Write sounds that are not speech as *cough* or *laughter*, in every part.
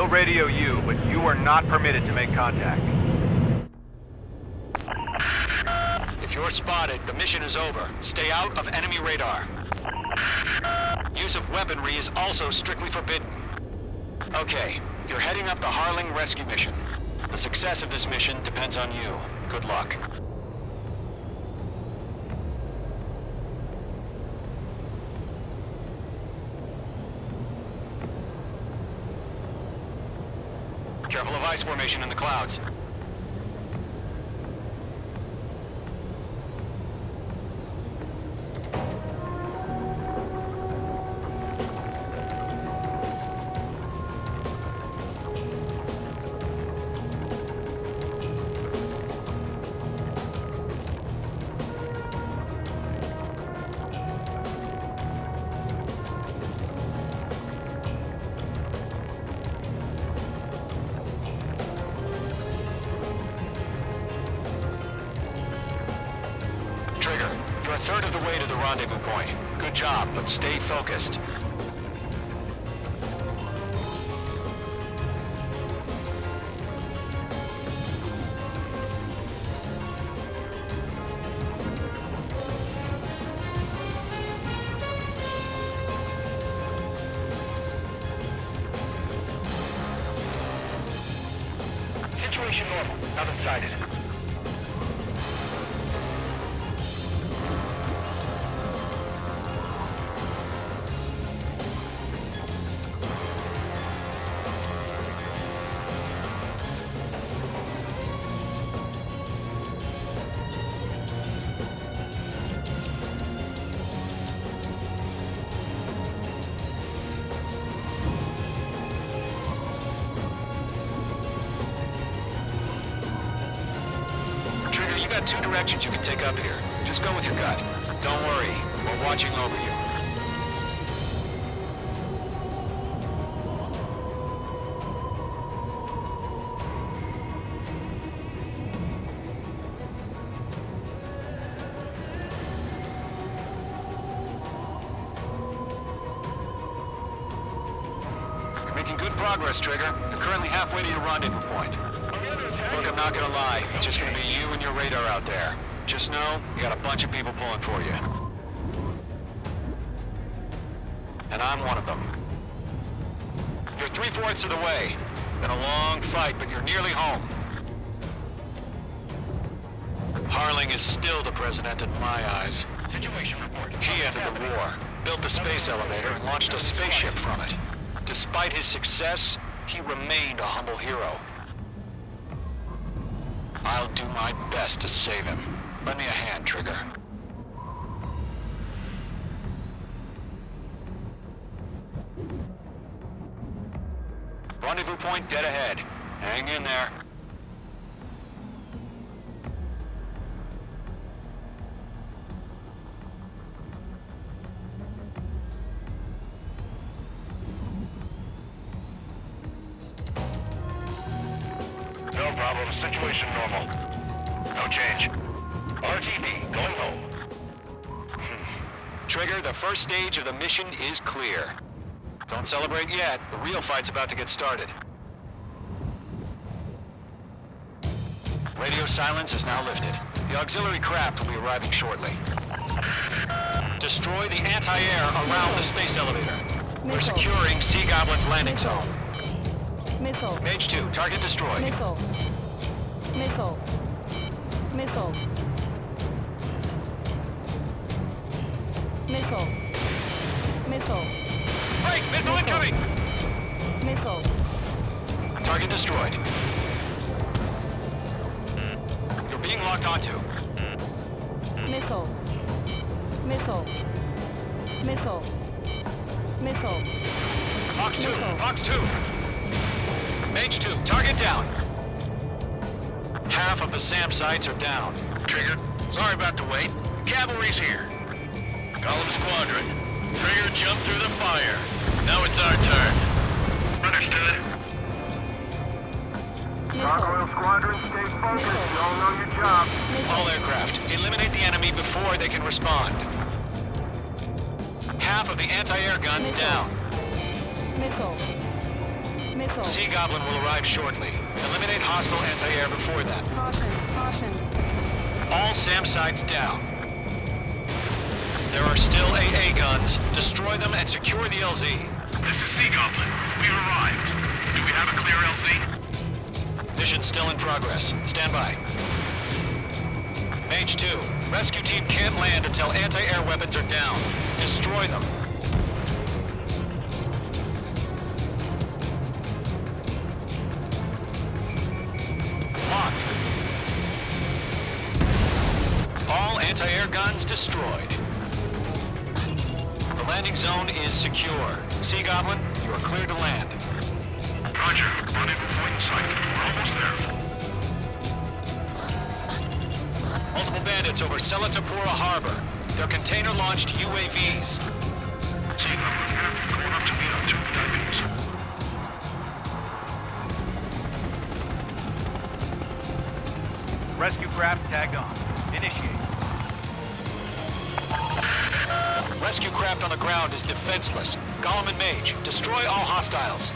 We'll radio you, but you are not permitted to make contact. If you're spotted, the mission is over. Stay out of enemy radar. Use of weaponry is also strictly forbidden. Okay, you're heading up the Harling rescue mission. The success of this mission depends on you. Good luck. Careful of ice formation in the clouds. Third of the way to the rendezvous point. Good job, but stay focused. Situation normal. Nothing sighted. Trigger, you got two directions you can take up here. Just go with your gut. Don't worry, we're watching over you. You're making good progress, Trigger. You're currently halfway to your rendezvous point. Not gonna lie. It's just gonna be you and your radar out there. Just know, you got a bunch of people pulling for you. And I'm one of them. You're three-fourths of the way. Been a long fight, but you're nearly home. Harling is still the president in my eyes. Situation report. He ended the war, built the space elevator, and launched a spaceship from it. Despite his success, he remained a humble hero. I'll do my best to save him. Lend me a hand, Trigger. Rendezvous point dead ahead. Hang in there. Situation normal. No change. RTB, going home. *laughs* Trigger, the first stage of the mission is clear. Don't celebrate yet. The real fight's about to get started. Radio silence is now lifted. The auxiliary craft will be arriving shortly. Destroy the anti-air around the space elevator. We're securing Sea Goblin's landing zone. Missile. Mage 2, target destroyed. Missile. Missile. Missile. Missile. Missile. Break! Missile incoming! Missile. Target destroyed. You're being locked onto. Missile. Missile. Missile. Missile. Fox 2, Missile. Fox 2. Mage 2, target down. Half of the SAM sites are down. Trigger, sorry about the wait. Cavalry's here. Golem squadron. Trigger jumped through the fire. Now it's our turn. Understood. Missile. Squadron, stay focused. You all know your job. All aircraft, eliminate the enemy before they can respond. Half of the anti-air guns down. Missile. Missile. Sea Goblin will arrive shortly. Eliminate hostile anti-air before that. Caution. Caution. All SAM sites down. There are still AA guns. Destroy them and secure the LZ. This is Sea Goblin. We've arrived. Do we have a clear LZ? Mission still in progress. Stand by. Mage 2, rescue team can't land until anti-air weapons are down. Destroy them. Anti-air guns destroyed. The landing zone is secure. Sea Goblin, you are clear to land. Roger. Unable point in sight. We're almost there. Multiple bandits over Selatapura Harbor. They're container-launched UAVs. Sea Goblin, captain going up to meet our two VIPs. Rescue craft tagged on. Initiate. Rescue craft on the ground is defenseless. Golem and Mage, destroy all hostiles.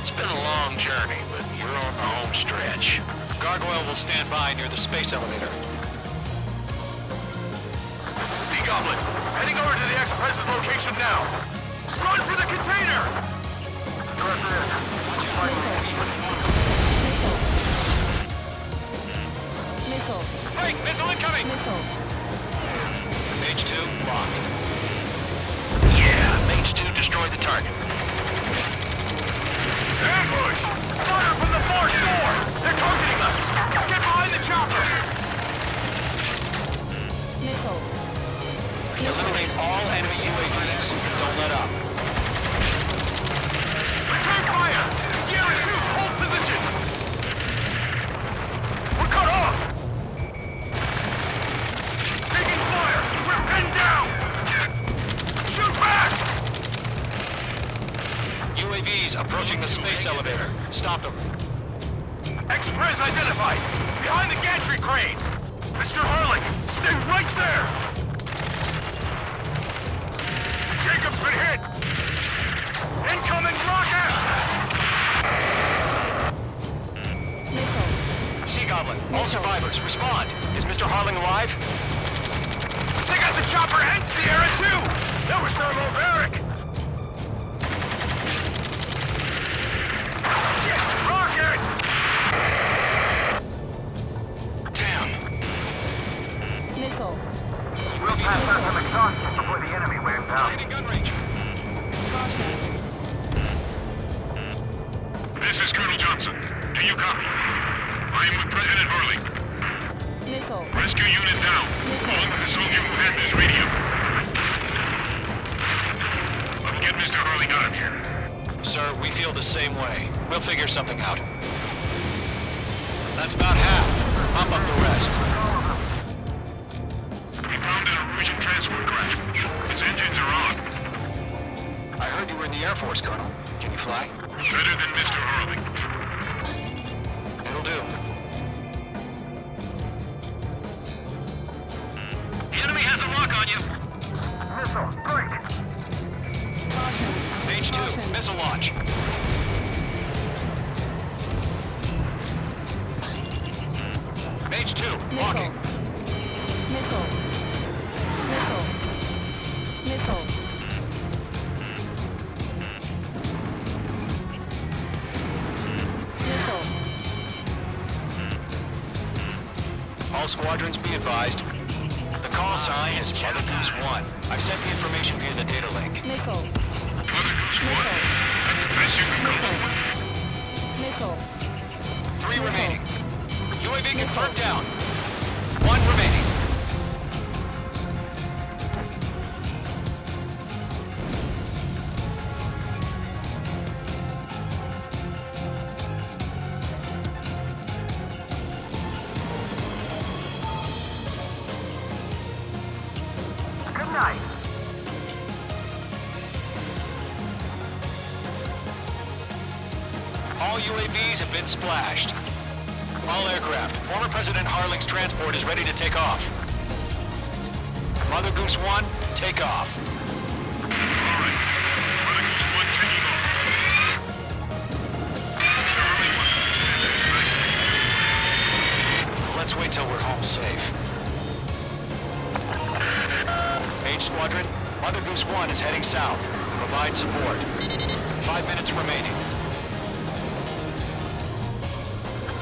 It's been a long journey, but you're on the home stretch. Gargoyle will stand by near the space elevator. Sea Goblin, heading over to the Express's location now. Run for the container! Missile. Break! Missile incoming! Missile. Mage 2, locked. Yeah, Mage 2 destroyed the target. Ambush! Fire from the far shore! They're targeting us! Get behind the chopper! Eliminate all enemy UAVs. Don't let up. Return fire! Approaching the space elevator. Stop them. Express identified! Behind the gantry crane! Mr. Harling, stay right there! Jacob's been hit! Incoming rocket! Sea Goblin, all survivors, respond. Is Mr. Harling alive? They got the chopper and Sierra too! That was thermobaric! Pass out some exhaustion before the enemy wears out. Targeting gun range. This is Colonel Johnson. Do you copy? I am with President Harling. Missile. Rescue unit down. Calling with the soldier who had this radio. Let's get Mr. Harling out of here. Sir, we feel the same way. We'll figure something out. That's about half. Pump up the rest. Norwegian transport engines are on. I heard you were in the Air Force, Colonel. Can you fly? Better than Mr. Harling. It'll do. The enemy has a lock on you. Missile, break! Caution. Mage 2, missile launch. Mage 2, walking. Squadrons be advised. The call sign is Mother Goose 1. I've sent the information via the data link. Missile. Mother Goose Missile. That's the best you can call it. Missile. Three remaining. UAV confirmed down. One remaining. All UAVs have been splashed. All aircraft, former President Harling's transport is ready to take off. Mother Goose 1, take off. Let's wait till we're home safe. Squadron, Mother Goose 1 is heading south. Provide support. Five minutes remaining.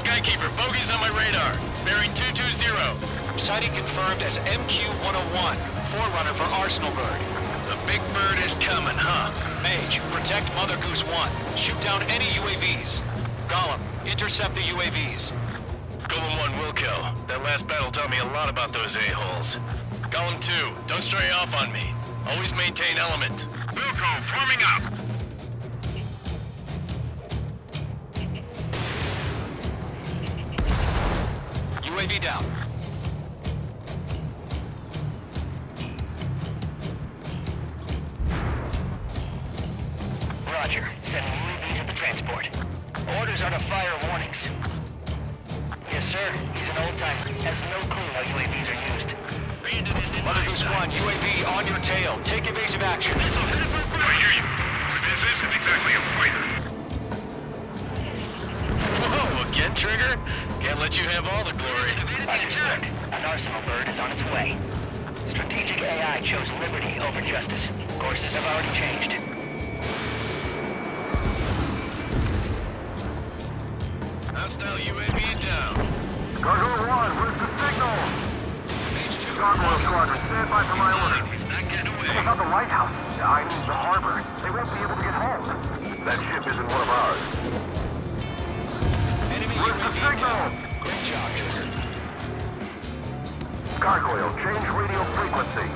Skykeeper, bogey's on my radar. Bearing 220. Sighting confirmed as MQ-101, forerunner for Arsenal Bird. The big bird is coming, huh? Mage, protect Mother Goose 1. Shoot down any UAVs. Golem, intercept the UAVs. Golem 1 will kill. That last battle taught me a lot about those a-holes. Golem 2, don't stray off on me. Always maintain element. Wilco, forming up! UAV down. Roger. Sending UAVs at the transport. Orders are to fire warnings. Yes, sir. He's an old-timer. Has no clue how UAVs are used. Brandon is in Mother Goose 1, UAV on your tail. Take evasive action. I hear you. This isn't exactly a fighter. Whoa, again, Trigger? Can't let you have all the glory. Understood. An arsenal bird is on its way. Strategic AI chose liberty over justice. Courses have already changed. Hostile UAV down. Gargoyle 1, where's the signal? Mage 2, Gargoyle Squadron, stand by for my order. He's not getting What away. about the lighthouse? I mean, the harbor. They won't be able to get home. That ship isn't one of ours. enemy Where's the UAV signal? down. Great job, Trigger. Gargoyle, change radio frequency.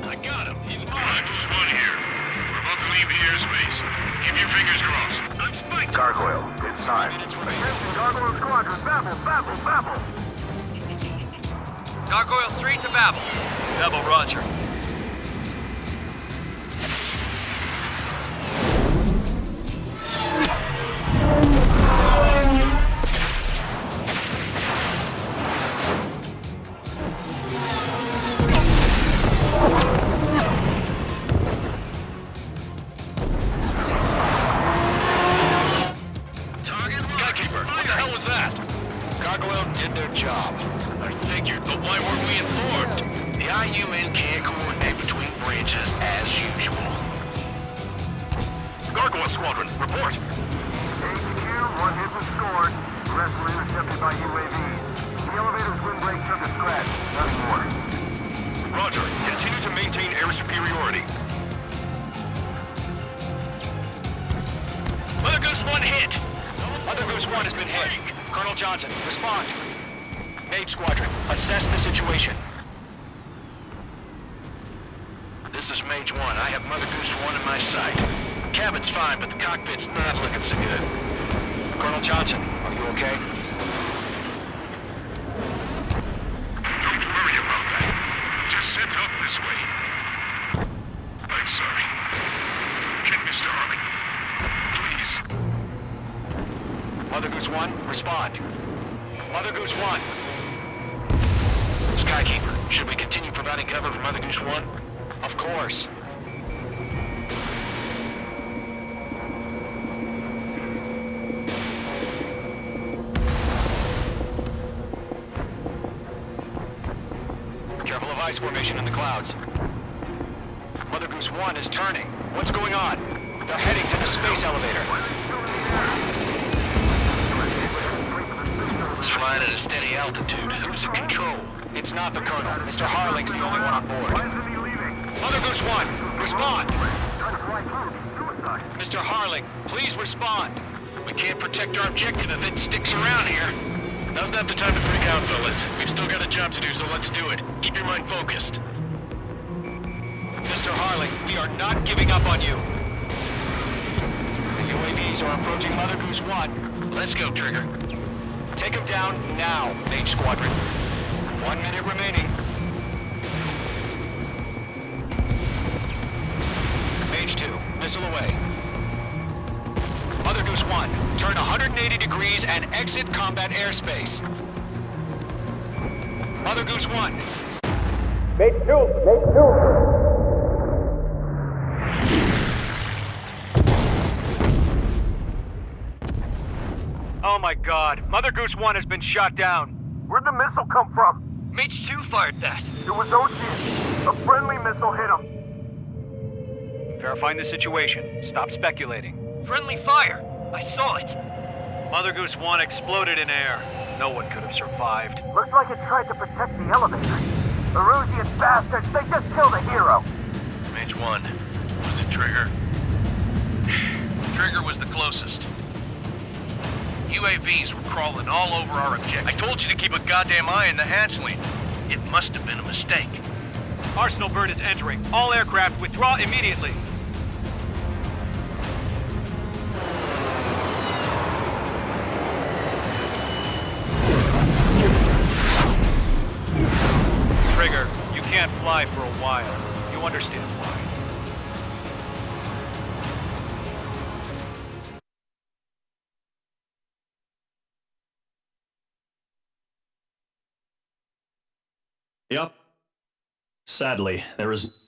I got him. He's mine. Who's one here? We're about to leave the airspace. Keep your fingers crossed. I'm spiked. Gargoyle, it's time. Minutes remaining. Attention, Gargoyle Squadron, babble, babble, babble. Gargoyle 3 to Babel. Babel, roger. Is Mage 1. I have Mother Goose 1 in my sight. Cabin's fine, but the cockpit's not looking so good. Colonel Johnson, are you okay? Don't worry about that. Just send help this way. I'm sorry. Get Mr. Harling. Please. Mother Goose 1, respond. Mother Goose 1, Skykeeper, should we continue providing cover for Mother Goose 1? Of course. Careful of ice formation in the clouds. Mother Goose 1 is turning. What's going on? They're heading to the space elevator. It's flying at a steady altitude. Who's in control? It's not the Colonel. Mr. Harling's the only one on board. Why isn't he leaving? Mother Goose 1, respond! Trying to fly through. Suicide. Mr. Harling, please respond. We can't protect our objective if it sticks around here. Now's not the time to freak out, fellas. We've still got a job to do, so let's do it. Keep your mind focused. Mr. Harling, we are not giving up on you. The UAVs are approaching Mother Goose 1. Let's go, Trigger. Take them down now, Mage Squadron. One minute remaining. Missile away. Mother Goose 1, turn 180 degrees and exit combat airspace. Mother Goose 1, Mage two, Mage two. Oh my god. Mother Goose 1 has been shot down. Where'd the missile come from? Mage 2 fired that. It was Ocean. A friendly missile hit him. Verifying the situation. Stop speculating. Friendly fire. I saw it. Mother Goose 1 exploded in air. No one could have survived. Looks like it tried to protect the elevator. The Erusian bastards, they just killed a hero. Mage 1. Was it Trigger? *sighs* Trigger was the closest. UAVs were crawling all over our objective. I told you to keep a goddamn eye on the hatchling. It must have been a mistake. Arsenal bird is entering. All aircraft withdraw immediately. While. You understand why. Yep. Sadly, there is